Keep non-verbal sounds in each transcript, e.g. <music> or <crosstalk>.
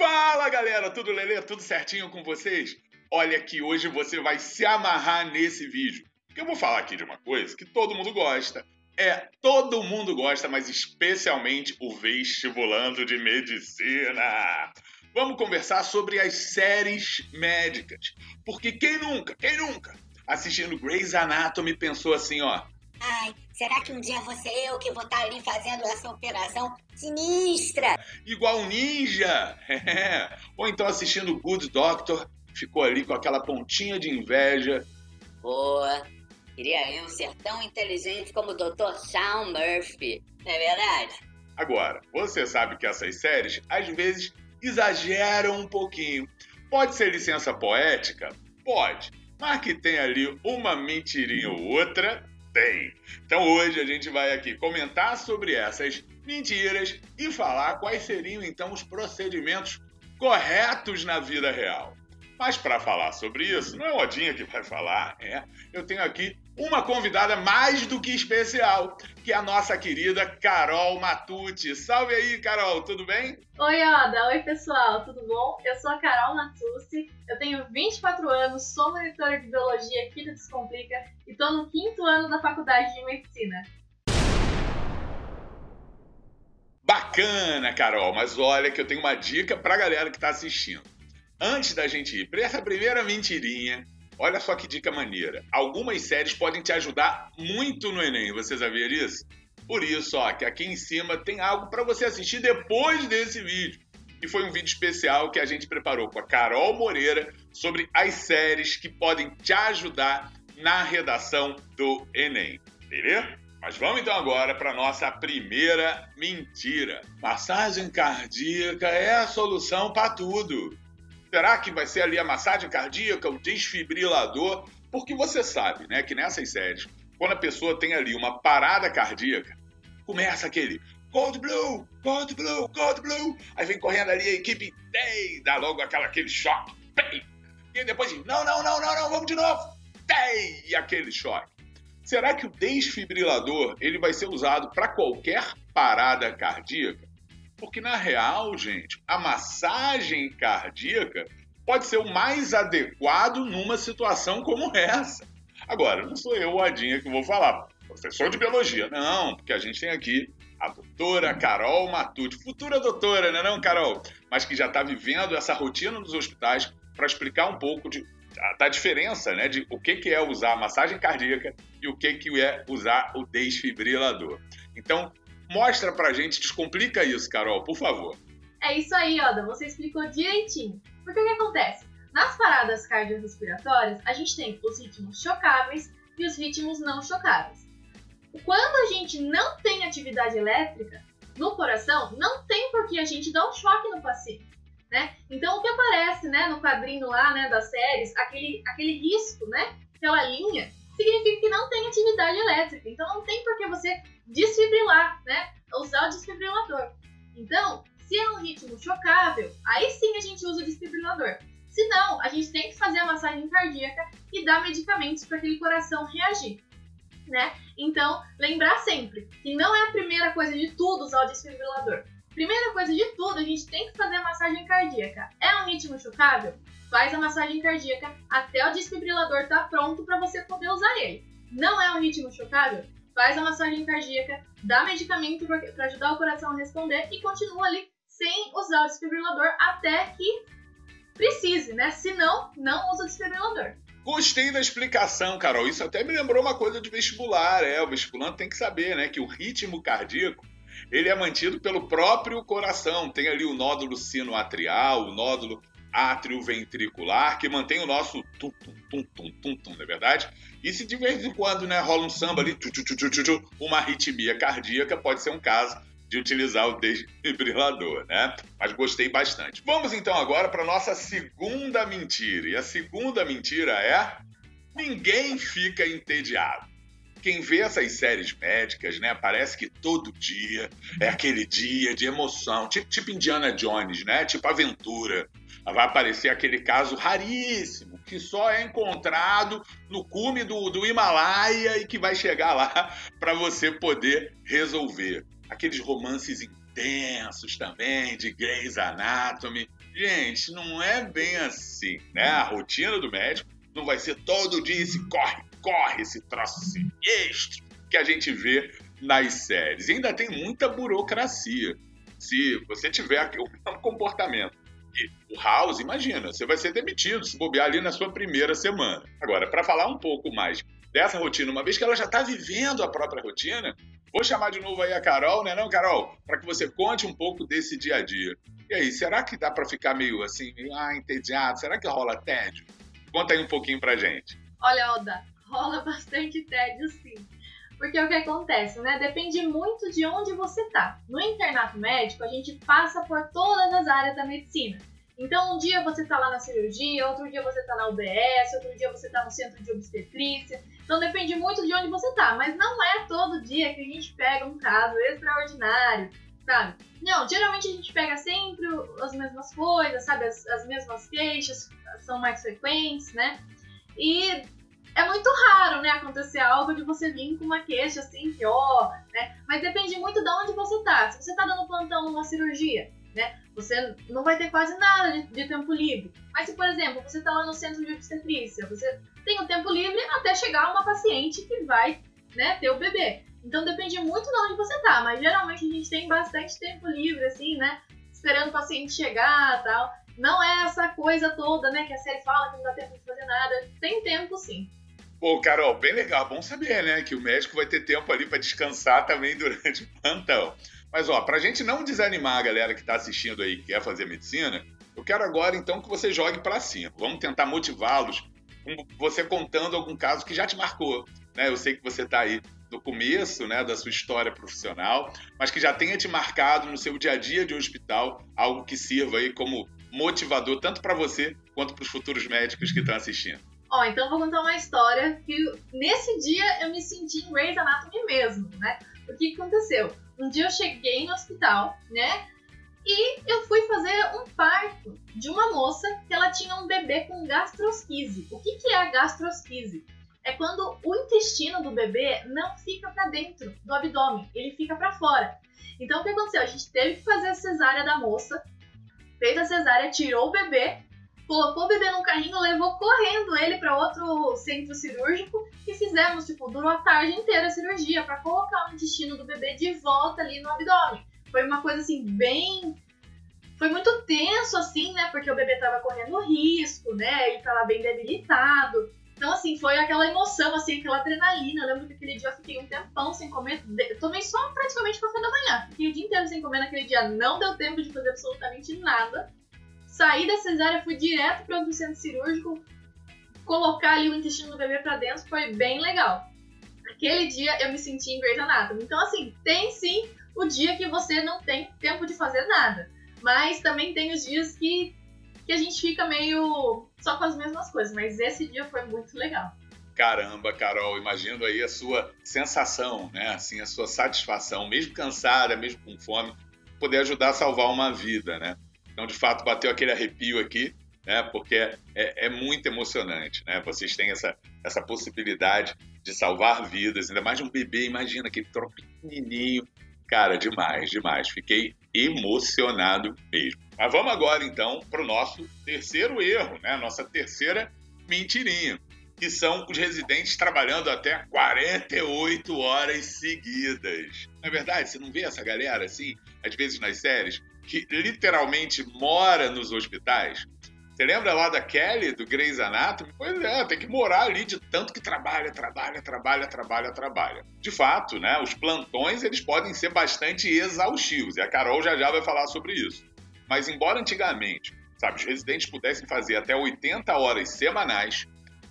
Fala galera, tudo lelê, tudo certinho com vocês? Olha que hoje você vai se amarrar nesse vídeo. Porque eu vou falar aqui de uma coisa que todo mundo gosta. É, todo mundo gosta, mas especialmente o vestibulando de medicina. Vamos conversar sobre as séries médicas. Porque quem nunca, quem nunca, assistindo Grey's Anatomy pensou assim, ó, Ai, será que um dia vou ser eu que vou estar ali fazendo essa operação sinistra? igual um ninja. É. <laughs> Ou então assistindo Good Doctor, ficou ali com aquela pontinha de inveja. Boa. Queria eu ser tão inteligente como o Dr. Sean Murphy. Não é verdade? Agora, você sabe que essas séries às vezes exageram um pouquinho. Pode ser licença poética? Pode. Mas que tem ali uma mentirinha ou outra, tem. Então hoje a gente vai aqui comentar sobre essas mentiras e falar quais seriam então os procedimentos corretos na vida real. Mas para falar sobre isso, não é o Odinha que vai falar, é. Eu tenho aqui uma convidada mais do que especial, que é a nossa querida Carol Matucci. Salve aí, Carol, tudo bem? Oi, Oda. Oi, pessoal. Tudo bom? Eu sou a Carol Matucci. Eu tenho 24 anos, sou monitora de biologia aqui do Descomplica e tô no quinto ano da faculdade de medicina. Bacana, Carol, mas olha que eu tenho uma dica pra galera que tá assistindo. Antes da gente ir para essa primeira mentirinha, olha só que dica maneira. Algumas séries podem te ajudar muito no Enem, você sabia isso? Por isso, ó, que aqui em cima tem algo para você assistir depois desse vídeo. E foi um vídeo especial que a gente preparou com a Carol Moreira sobre as séries que podem te ajudar na redação do Enem. Beleza? Mas vamos então agora para nossa primeira mentira. Massagem cardíaca é a solução para tudo. Será que vai ser ali a massagem cardíaca, o desfibrilador? Porque você sabe, né, que nessas séries, quando a pessoa tem ali uma parada cardíaca, começa aquele Cold Blue, Cold Blue, Cold Blue. Aí vem correndo ali a equipe Day, dá logo aquela, aquele choque. E depois, não, não, não, não, não, vamos de novo. Day, e aquele choque. Será que o desfibrilador ele vai ser usado para qualquer parada cardíaca? Porque na real, gente, a massagem cardíaca pode ser o mais adequado numa situação como essa. Agora, não sou eu, o Adinha, que vou falar, professor de biologia. Não, porque a gente tem aqui a doutora Carol Matucci, futura doutora, né não, Carol? Mas que já está vivendo essa rotina nos hospitais para explicar um pouco de, da diferença, né, de o que, que é usar a massagem cardíaca e o que, que é usar o desfibrilador. Então, Mostra pra gente, descomplica isso, Carol, por favor. É isso aí, Oda. Você explicou direitinho. Porque o que acontece? Nas paradas cardiorrespiratórias, a gente tem os ritmos chocáveis e os ritmos não chocáveis. Quando a gente não tem atividade elétrica no coração, não tem por que a gente dar um choque no paciente. Né? Então, o que aparece né, no quadrinho lá né, das séries, aquele, aquele risco, né, aquela linha, significa que não tem atividade elétrica. Então, não tem por que você desfibrilar, né? Usar o desfibrilador. Então, se é um ritmo chocável, aí sim a gente usa o desfibrilador. Se não, a gente tem que fazer a massagem cardíaca e dar medicamentos para aquele coração reagir. Né? Então, lembrar sempre que não é a primeira coisa de tudo usar o desfibrilador. Primeira coisa de tudo, a gente tem que fazer a massagem cardíaca. É um ritmo chocável? Faz a massagem cardíaca até o desfibrilador estar tá pronto para você poder usar ele. Não é um ritmo chocável? faz a massagem cardíaca, dá medicamento para ajudar o coração a responder e continua ali sem usar o desfibrilador até que precise, né? Se não, não usa o desfibrilador. Gostei da explicação, Carol. Isso até me lembrou uma coisa de vestibular. É, o vestibulante tem que saber, né, que o ritmo cardíaco ele é mantido pelo próprio coração. Tem ali o nódulo sinoatrial, o nódulo átrio ventricular, que mantém o nosso tum, tum, tum, tum, tum, tum, não é verdade? E se de vez em quando né, rola um samba ali, tchu, tchu, tchu, tchu, uma arritmia cardíaca, pode ser um caso de utilizar o desfibrilador, né? Mas gostei bastante. Vamos então agora para nossa segunda mentira. E a segunda mentira é: ninguém fica entediado. Quem vê essas séries médicas, né, parece que todo dia é aquele dia de emoção, tipo, tipo Indiana Jones, né? Tipo aventura vai aparecer aquele caso raríssimo, que só é encontrado no cume do, do Himalaia e que vai chegar lá <laughs> para você poder resolver. Aqueles romances intensos também, de Grey's Anatomy. Gente, não é bem assim, né? A rotina do médico não vai ser todo dia esse corre, corre, esse troço sinistro que a gente vê nas séries. E ainda tem muita burocracia. Se você tiver mesmo comportamento o House, imagina, você vai ser demitido se bobear ali na sua primeira semana. Agora, para falar um pouco mais dessa rotina, uma vez que ela já está vivendo a própria rotina, vou chamar de novo aí a Carol, né, não, Carol? Para que você conte um pouco desse dia a dia. E aí, será que dá para ficar meio assim, meio, ah, entediado? Será que rola tédio? Conta aí um pouquinho pra gente. Olha, Oda, rola <laughs> bastante tédio sim. Porque é o que acontece, né? Depende muito de onde você tá. No internato médico, a gente passa por todas as áreas da medicina. Então, um dia você tá lá na cirurgia, outro dia você tá na UBS, outro dia você tá no centro de obstetrícia. Então, depende muito de onde você tá. Mas não é todo dia que a gente pega um caso extraordinário, sabe? Não, geralmente a gente pega sempre as mesmas coisas, sabe? As, as mesmas queixas são mais frequentes, né? E é muito raro, né, acontecer algo de você vir com uma queixa assim, pior, né? Mas depende muito de onde você tá. Se você tá dando plantão numa cirurgia, né? Você não vai ter quase nada de, de, tempo livre. Mas se, por exemplo, você tá lá no centro de obstetrícia, você tem o tempo livre até chegar uma paciente que vai, né, ter o bebê. Então depende muito de onde você tá, mas geralmente a gente tem bastante tempo livre, assim, né? Esperando o paciente chegar tal. Não é essa coisa toda, né, que a série fala que não dá tempo de fazer nada. Tem tempo sim. Pô, Carol, bem legal, bom saber, né? Que o médico vai ter tempo ali para descansar também <laughs> durante o plantão. Mas, ó, pra gente não desanimar a galera que tá assistindo aí, que quer fazer medicina, eu quero agora, então, que você jogue para cima. Vamos tentar motivá-los com você contando algum caso que já te marcou, né? Eu sei que você tá aí no começo, né, da sua história profissional, mas que já tenha te marcado no seu dia a dia de hospital, algo que sirva aí como motivador tanto para você quanto para os futuros médicos que estão assistindo. Ó, então vou contar uma história que nesse dia eu me senti em Grey's Anatomy mesmo, né? O que aconteceu? Um dia eu cheguei no hospital, né? E eu fui fazer um parto de uma moça que ela tinha um bebê com gastrosquise. O que, que é a gastrosquise? É quando o intestino do bebê não fica para dentro do abdômen, ele fica para fora. Então o que aconteceu? A gente teve que fazer a cesárea da moça, fez a cesárea, tirou o bebê colocou o bebê no carrinho, levou correndo ele para outro centro cirúrgico e fizemos, tipo, durou a tarde inteira a cirurgia para colocar o intestino do bebê de volta ali no abdômen. Foi uma coisa assim bem foi muito tenso assim, né? Porque o bebê tava correndo risco, né? Ele tava bem debilitado. Então, assim, foi aquela emoção, assim, aquela adrenalina. Eu lembro que aquele dia eu fiquei um tempão sem comer. tomei só praticamente café da manhã. Fiquei o dia inteiro sem comer naquele dia. Não deu tempo de fazer absolutamente nada. Saí da cesárea, fui direto para o centro cirúrgico, colocar ali o intestino do bebê para dentro, foi bem legal. Aquele dia eu me senti em Grey's Anatomy. Então, assim, tem sim o dia que você não tem tempo de fazer nada. Mas também tem os dias que, que a gente fica meio só com as mesmas coisas. Mas esse dia foi muito legal. Caramba, Carol, imagino aí a sua sensação, né? Assim, a sua satisfação, mesmo cansada, mesmo com fome, poder ajudar a salvar uma vida, né? Então, de fato, bateu aquele arrepio aqui, né? Porque é, é, muito emocionante, né? Vocês têm essa, essa possibilidade de salvar vidas, ainda mais de um bebê, imagina aquele troço. Cara, demais, demais. Fiquei emocionado mesmo. Mas vamos agora, então, para o nosso terceiro erro, né? Nossa terceira mentirinha, que são os residentes trabalhando até 48 horas seguidas. É verdade, você não vê essa galera assim, às vezes nas séries? Que literalmente mora nos hospitais. Você lembra lá da Kelly, do Grey's Anatomy? Pois é, tem que morar ali de tanto que trabalha, trabalha, trabalha, trabalha, trabalha. De fato, né, os plantões eles podem ser bastante exaustivos, e a Carol já já vai falar sobre isso. Mas embora antigamente, sabe, os residentes pudessem fazer até 80 horas semanais,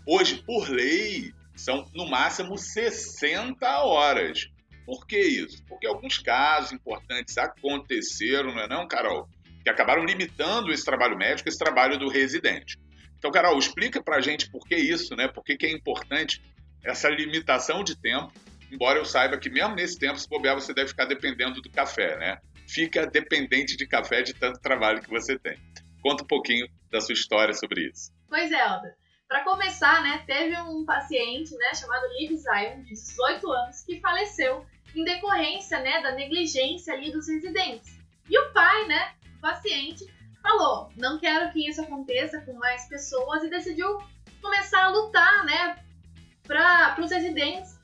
hoje, por lei, são no máximo 60 horas. Por que isso? Porque alguns casos importantes aconteceram, não é não, Carol? Que acabaram limitando esse trabalho médico, esse trabalho do residente. Então, Carol, explica pra gente por que isso, né? Por que, que é importante essa limitação de tempo, embora eu saiba que mesmo nesse tempo, se bobear, você deve ficar dependendo do café, né? Fica dependente de café de tanto trabalho que você tem. Conta um pouquinho da sua história sobre isso. Pois é, Alda. Para começar, né, teve um paciente, né, chamado Liv Zion, de 18 anos, que faleceu em decorrência né, da negligência ali dos residentes. E o pai, né, o paciente, falou: não quero que isso aconteça com mais pessoas e decidiu começar a lutar, né, para os residentes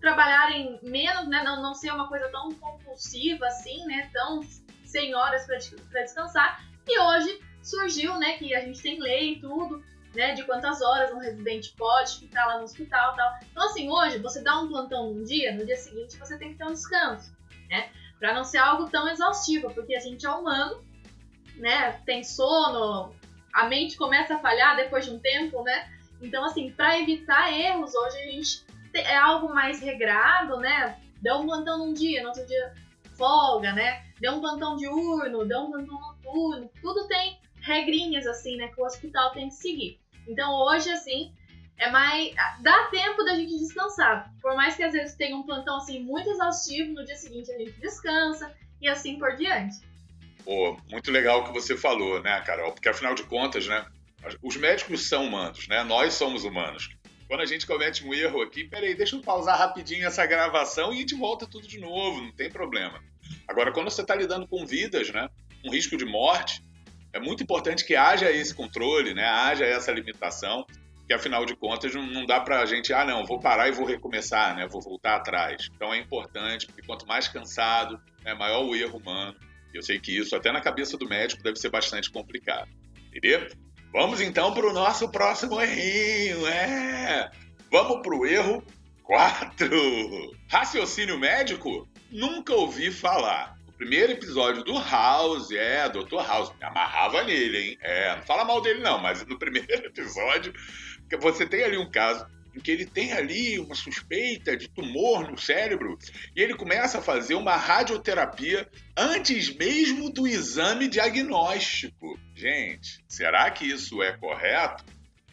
trabalharem menos, né, não, não ser uma coisa tão compulsiva assim, né, tão sem horas para descansar. E hoje surgiu, né, que a gente tem lei e tudo, né, de quantas horas um residente pode ficar lá no hospital tal. Então, assim, hoje você dá um plantão num dia, no dia seguinte você tem que ter um descanso, né, para não ser algo tão exaustivo, porque a gente é humano, né, tem sono, a mente começa a falhar depois de um tempo, né, então, assim, para evitar erros, hoje a gente é algo mais regrado, né, deu um plantão num dia, no outro dia folga, né, deu um plantão diurno, deu um plantão noturno, tudo tem regrinhas assim, né, que o hospital tem que seguir. Então hoje, assim, é mais. dá tempo da gente descansar. Por mais que às vezes tenha um plantão assim muito exaustivo, no dia seguinte a gente descansa e assim por diante. Pô, muito legal o que você falou, né, Carol? Porque afinal de contas, né, os médicos são humanos, né? Nós somos humanos. Quando a gente comete um erro aqui, peraí, deixa eu pausar rapidinho essa gravação e a gente volta tudo de novo, não tem problema. Agora, quando você está lidando com vidas, né, um risco de morte, é muito importante que haja esse controle, né? haja essa limitação, que afinal de contas não dá para a gente, ah, não, vou parar e vou recomeçar, né? vou voltar atrás. Então é importante, porque quanto mais cansado, né, maior o erro humano. Eu sei que isso, até na cabeça do médico, deve ser bastante complicado. Entendeu? Vamos então para o nosso próximo errinho, é! Vamos para o erro 4. Raciocínio médico? Nunca ouvi falar primeiro episódio do House, é, Dr. House, me amarrava nele, hein? É, não fala mal dele não, mas no <laughs> primeiro episódio, você tem ali um caso em que ele tem ali uma suspeita de tumor no cérebro e ele começa a fazer uma radioterapia antes mesmo do exame diagnóstico. Gente, será que isso é correto?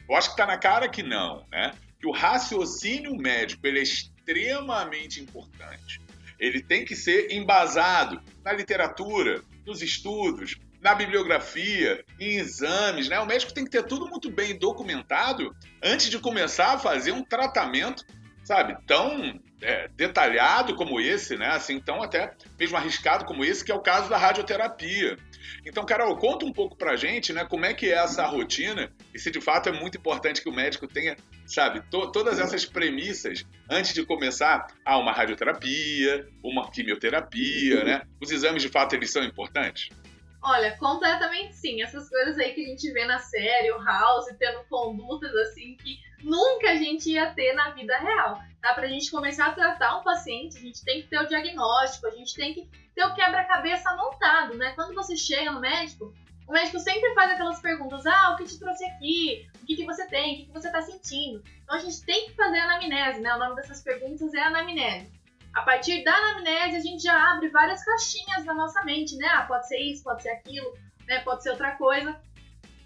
Eu acho que está na cara que não, né? Que o raciocínio médico ele é extremamente importante ele tem que ser embasado na literatura, nos estudos, na bibliografia, em exames, né? O médico tem que ter tudo muito bem documentado antes de começar a fazer um tratamento, sabe, tão é, detalhado como esse, né? Assim, tão até mesmo arriscado como esse, que é o caso da radioterapia. Então, Carol, conta um pouco pra gente, né, como é que é essa rotina e se de fato é muito importante que o médico tenha, sabe, to todas essas premissas antes de começar a uma radioterapia, uma quimioterapia, né? Os exames de fato eles são importantes? Olha, completamente sim. Essas coisas aí que a gente vê na série, o House tendo condutas assim que nunca a gente ia ter na vida real. Tá? Pra gente começar a tratar um paciente, a gente tem que ter o diagnóstico, a gente tem que ter o quebra-cabeça montado, né? Quando você chega no médico, o médico sempre faz aquelas perguntas: ah, o que te trouxe aqui? O que, que você tem? O que, que você está sentindo? Então a gente tem que fazer a anamnese, né? O nome dessas perguntas é anamnese. A partir da anamnese, a gente já abre várias caixinhas na nossa mente, né? Ah, pode ser isso, pode ser aquilo, né? Pode ser outra coisa.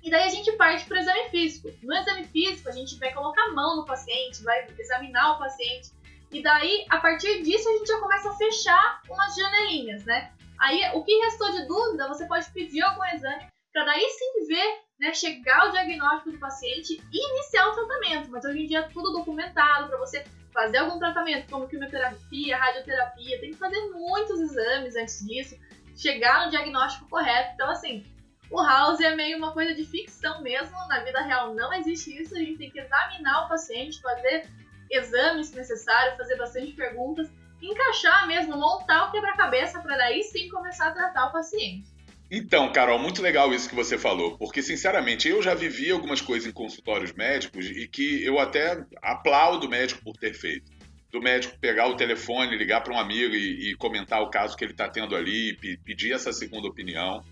E daí a gente parte para o exame físico. No exame físico, a gente vai colocar a mão no paciente, vai examinar o paciente e daí, a partir disso, a gente já começa a fechar umas janelinhas, né? Aí, o que restou de dúvida, você pode pedir algum exame para daí sim ver, né, chegar ao diagnóstico do paciente e iniciar o tratamento. Mas hoje em dia é tudo documentado para você fazer algum tratamento, como quimioterapia, radioterapia, tem que fazer muitos exames antes disso, chegar no diagnóstico correto. Então, assim, o house é meio uma coisa de ficção mesmo, na vida real não existe isso, a gente tem que examinar o paciente, fazer exames se necessário, fazer bastante perguntas, encaixar mesmo, montar o quebra-cabeça para daí sim começar a tratar o paciente. Então, Carol, muito legal isso que você falou, porque sinceramente eu já vivi algumas coisas em consultórios médicos e que eu até aplaudo o médico por ter feito. Do médico pegar o telefone, ligar para um amigo e, e, comentar o caso que ele está tendo ali, pedir essa segunda opinião.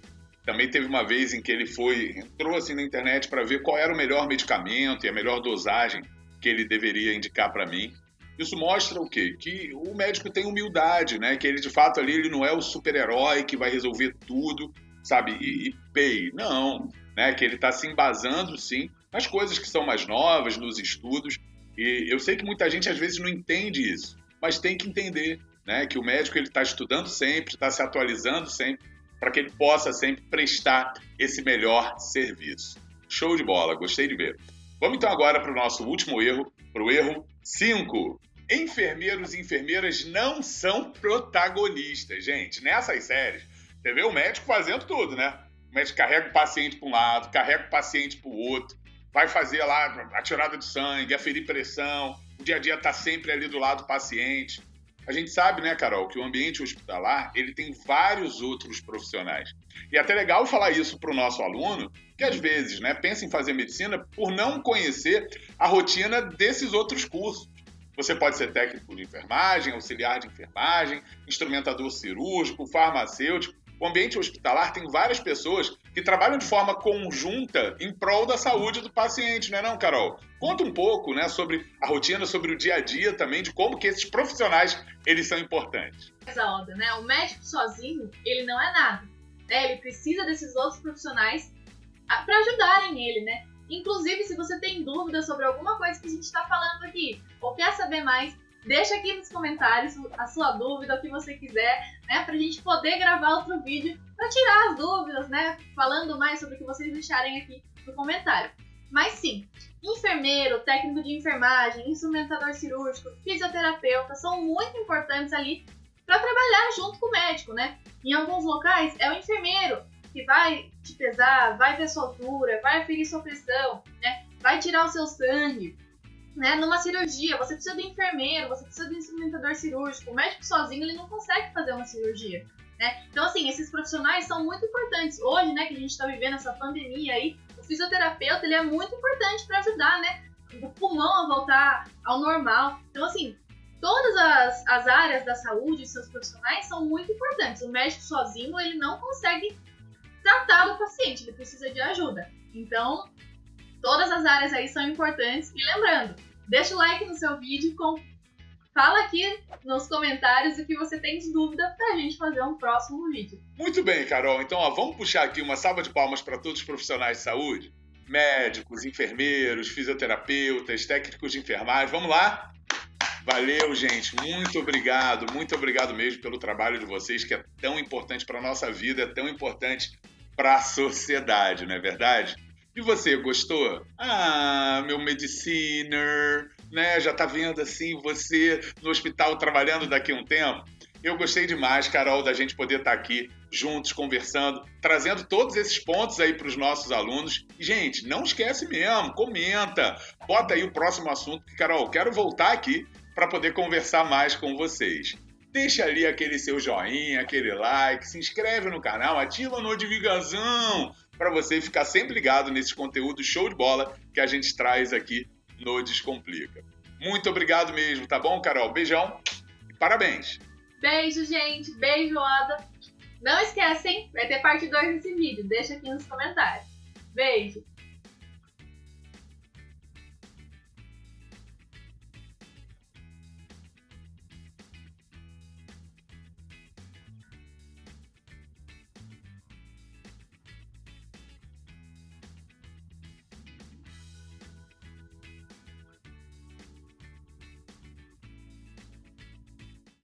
Também teve uma vez em que ele foi, entrou assim na internet para ver qual era o melhor medicamento e a melhor dosagem que ele deveria indicar para mim. Isso mostra o quê? Que o médico tem humildade, né? Que ele de fato ali ele não é o super-herói que vai resolver tudo, sabe? E, e pay. Não, né? Que ele está se embasando sim nas coisas que são mais novas, nos estudos. E eu sei que muita gente às vezes não entende isso, mas tem que entender, né? Que o médico ele está estudando sempre, está se atualizando sempre, para que ele possa sempre prestar esse melhor serviço. Show de bola, gostei de ver. Vamos então agora para o nosso último erro, para o erro 5. Enfermeiros e enfermeiras não são protagonistas, gente. Nessas séries, Você vê o médico fazendo tudo, né? O médico carrega o paciente para um lado, carrega o paciente para o outro, vai fazer lá a tirada de sangue, aferir pressão, o dia a dia está sempre ali do lado do paciente. A gente sabe, né, Carol, que o ambiente hospitalar ele tem vários outros profissionais. E é até legal falar isso para o nosso aluno, que às vezes né, pensa em fazer medicina por não conhecer a rotina desses outros cursos. Você pode ser técnico de enfermagem, auxiliar de enfermagem, instrumentador cirúrgico, farmacêutico. O ambiente hospitalar tem várias pessoas que trabalham de forma conjunta em prol da saúde do paciente, não é não, Carol? Conta um pouco, né, sobre a rotina, sobre o dia a dia também, de como que esses profissionais, eles são importantes. Onda, né? O médico sozinho, ele não é nada. Né? Ele precisa desses outros profissionais para ajudarem ele, né? Inclusive, se você tem dúvidas sobre alguma coisa que a gente está falando aqui, ou quer saber mais, Deixa aqui nos comentários a sua dúvida, o que você quiser, né? Pra gente poder gravar outro vídeo para tirar as dúvidas, né? Falando mais sobre o que vocês deixarem aqui no comentário. Mas sim, enfermeiro, técnico de enfermagem, instrumentador cirúrgico, fisioterapeuta são muito importantes ali para trabalhar junto com o médico, né? Em alguns locais é o enfermeiro que vai te pesar, vai ver sua altura, vai aferir sua pressão, né? Vai tirar o seu sangue, né, numa cirurgia, você precisa de enfermeiro, você precisa de instrumentador cirúrgico. O médico sozinho ele não consegue fazer uma cirurgia. Né? Então, assim, esses profissionais são muito importantes. Hoje, né, que a gente está vivendo essa pandemia aí, o fisioterapeuta ele é muito importante para ajudar, né, o pulmão a voltar ao normal. Então, assim, todas as, as áreas da saúde e seus profissionais são muito importantes. O médico sozinho ele não consegue tratar o paciente, ele precisa de ajuda. Então, todas as áreas aí são importantes. E lembrando, Deixa o like no seu vídeo, com... fala aqui nos comentários o que você tem de dúvida pra gente fazer um próximo vídeo. Muito bem, Carol. Então, ó, vamos puxar aqui uma salva de palmas para todos os profissionais de saúde. Médicos, enfermeiros, fisioterapeutas, técnicos de enfermagem. Vamos lá? Valeu, gente. Muito obrigado, muito obrigado mesmo pelo trabalho de vocês, que é tão importante para nossa vida, é tão importante para a sociedade, não é verdade? E você, gostou? Ah, meu mediciner, né? Já tá vendo assim você no hospital trabalhando daqui a um tempo? Eu gostei demais, Carol, da gente poder estar tá aqui juntos conversando, trazendo todos esses pontos aí para os nossos alunos. Gente, não esquece mesmo, comenta, bota aí o próximo assunto, que, Carol, quero voltar aqui para poder conversar mais com vocês. Deixa ali aquele seu joinha, aquele like, se inscreve no canal, ativa a notificação para você ficar sempre ligado nesses conteúdos show de bola que a gente traz aqui no Descomplica. Muito obrigado mesmo, tá bom, Carol? Beijão e parabéns! Beijo, gente! Beijo, Ada! Não esquecem, vai ter parte 2 desse vídeo, deixa aqui nos comentários. Beijo!